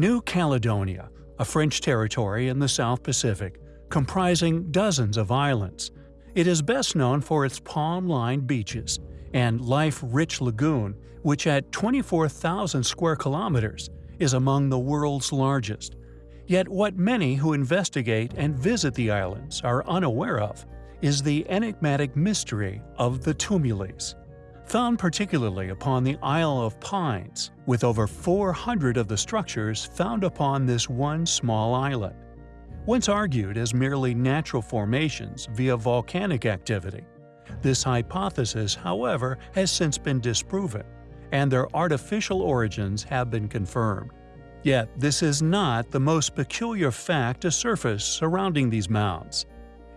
New Caledonia, a French territory in the South Pacific, comprising dozens of islands. It is best known for its palm-lined beaches and life-rich lagoon, which at 24,000 square kilometers is among the world's largest. Yet what many who investigate and visit the islands are unaware of is the enigmatic mystery of the tumuli. Found particularly upon the Isle of Pines, with over 400 of the structures found upon this one small island. Once argued as merely natural formations via volcanic activity, this hypothesis, however, has since been disproven, and their artificial origins have been confirmed. Yet this is not the most peculiar fact to surface surrounding these mounds.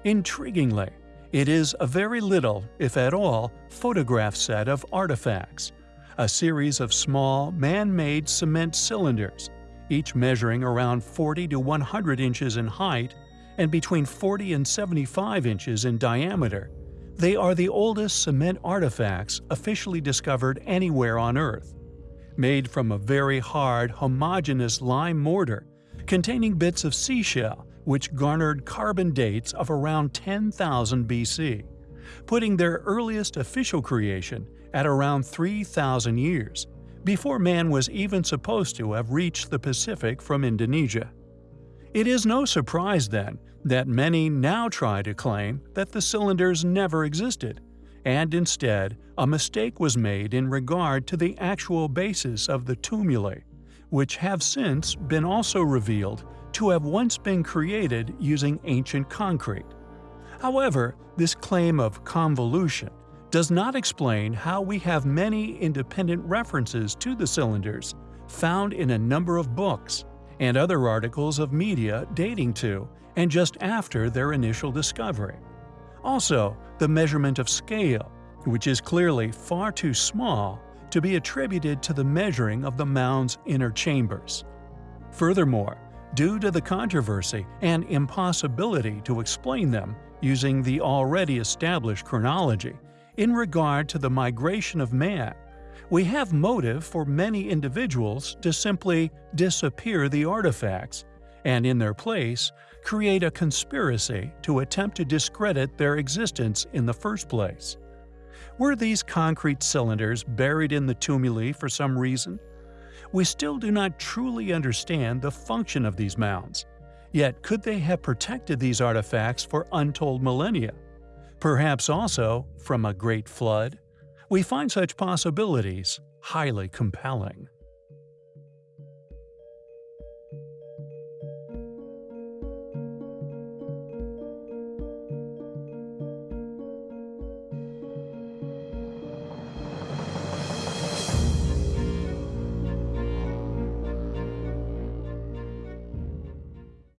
Intriguingly, it is a very little, if at all, photograph set of artifacts, a series of small, man-made cement cylinders, each measuring around 40 to 100 inches in height and between 40 and 75 inches in diameter. They are the oldest cement artifacts officially discovered anywhere on Earth. Made from a very hard, homogeneous lime mortar containing bits of seashell which garnered carbon dates of around 10,000 BC, putting their earliest official creation at around 3,000 years, before man was even supposed to have reached the Pacific from Indonesia. It is no surprise, then, that many now try to claim that the cylinders never existed, and instead a mistake was made in regard to the actual basis of the tumuli, which have since been also revealed to have once been created using ancient concrete. However, this claim of convolution does not explain how we have many independent references to the cylinders found in a number of books and other articles of media dating to and just after their initial discovery. Also, the measurement of scale, which is clearly far too small to be attributed to the measuring of the mound's inner chambers. Furthermore, due to the controversy and impossibility to explain them using the already established chronology in regard to the migration of man, we have motive for many individuals to simply disappear the artifacts and in their place create a conspiracy to attempt to discredit their existence in the first place. Were these concrete cylinders buried in the tumuli for some reason? We still do not truly understand the function of these mounds. Yet could they have protected these artifacts for untold millennia? Perhaps also from a great flood? We find such possibilities highly compelling.